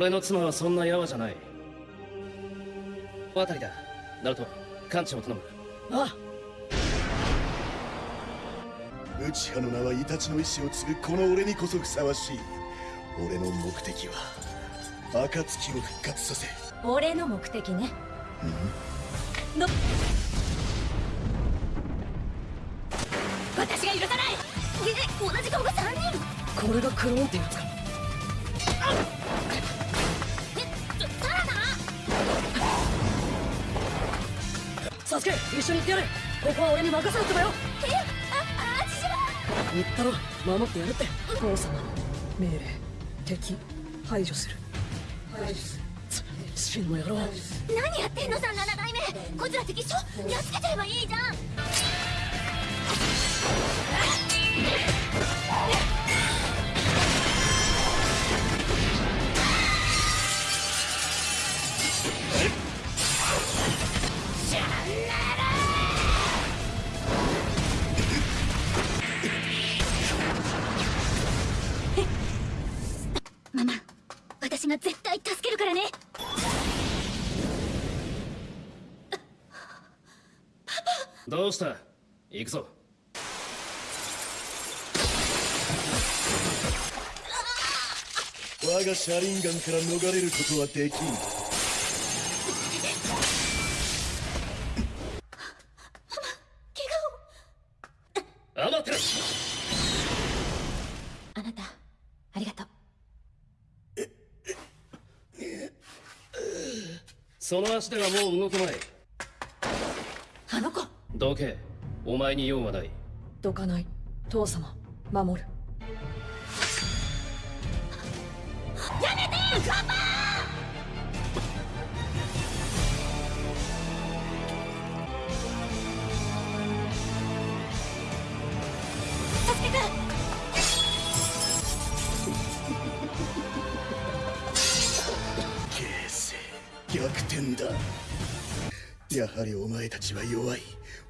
俺の妻はそんなヤワじゃない。渡りだ。ナルト艦長を頼む。あ内派の名はイタチの意志を継ぐこの俺にこそふさわしい。俺の目的は暁を復活させ。俺の目的ね。の私が許さない。え同じ顔が3人。これがクローンってやつかサスケ一緒に行ってやるここは俺に任せろってばよ。えああちは言ったろ。守ってやるって。王様の命令敵排除する。排除する。の野郎何やってんのさ7代目。こいつら敵っしょ。やっつけちゃえばいいじゃん絶対助けるからね。どうした？行くぞ。我が車輪ガンから逃れることはできんアマテラあなたありがとうその足ではもう動けない。あの子。どけ。お前に用はない。どかない。父様守る。やめてカパ逆転だ。やはりお前たちは弱い。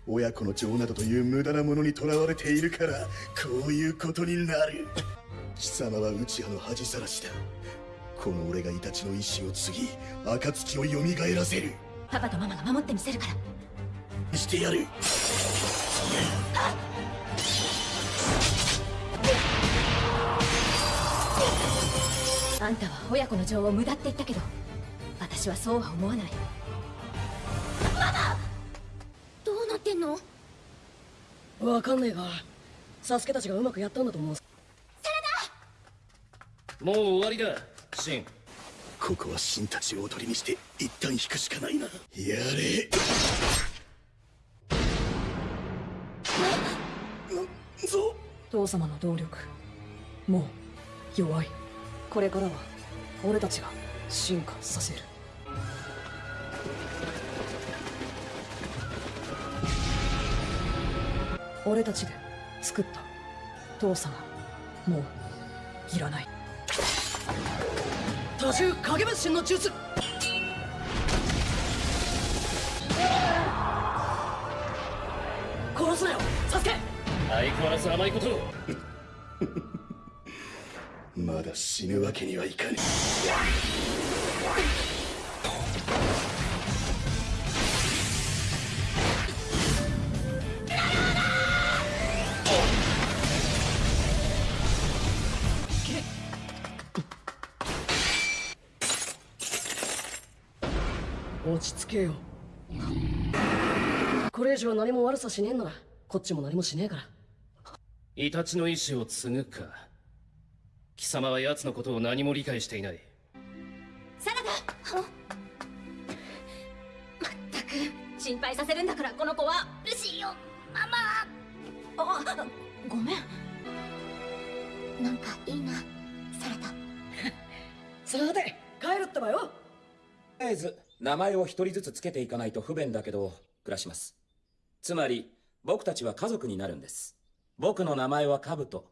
親子の情などという無駄なものにとらわれているからこういうことになる。貴様は内派の恥さらしだ。この俺がイタチの意志を継ぎ暁を蘇らせる。パパとママが守ってみせるから。してやる。あんたは親子の情を無駄って言ったけど私はそうは思わない。ママどうなってんの？わかんねえがサスケたちがうまくやったんだと思う。もう終わりだ。シン。ここは神たちをおとりにして一旦引くしかないな。やれ。なぞ父様の動力。もう弱い。これからは俺たちが進化させる俺たちで作った。父様。もういらない。多重影分身の術。殺すなよ。サスケ。相変わらず甘いことを。まだ死ぬわけにはいかね落ち着けよ。これ以上何も悪さしねえんならこっちも何もしねえから。イタチの意志を継ぐか。貴様は奴のことを何も理解していない。サラダまったく心配させるんだからこの子は。ルシーよママ。あごめん。なんかいいなサラダ。さて帰るってばよ。とりあえず名前を一人ずつつけていかないと不便だけど暮らします。つまり僕たちは家族になるんです。僕の名前はカブト。